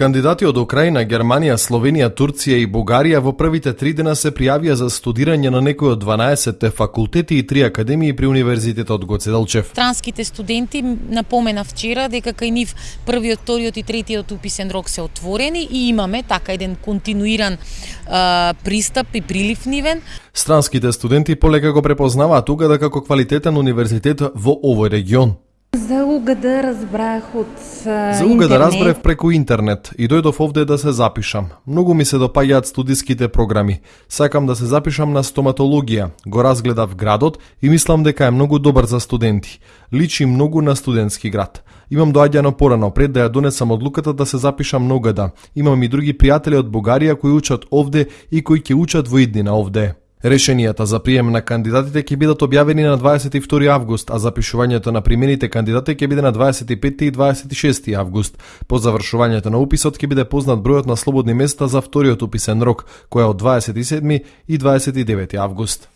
Кандидати од Украина, Германија, Словенија, Турција и Бугарија во првите три дена се пријавија за студирање на некои од 12 факултети и три академии при Универзитетот Гоце Делчев. Транските студенти напомена вчера дека кај нив првиот, вториот и третиот уписен рок се отворени и имаме така еден континуиран а, пристап и прилив нивен. Странските студенти полека го препознаваат Угада како квалитетен универзитет во овој регион. За угада разбрах од За угада разбрав преку интернет и дојдов овде да се запишам. Многу ми се допаѓаат студиските програми. Сакам да се запишам на стоматологија. Го разгледав градот и мислам дека е многу добар за студенти. Личи многу на студентски град. Имам доаѓано порано пред да ја донесам одлуката да се запишам на угада. Имам и други пријатели од Бугарија кои учат овде и кои ќе учат во иднина овде. Решенијата за прием на кандидатите ќе бидат објавени на 22 август, а запишувањето на примените кандидати ќе биде на 25 и 26 август. По завршувањето на уписот ќе биде познат бројот на слободни места за вториот уписен рок, кој е од 27 и 29 август.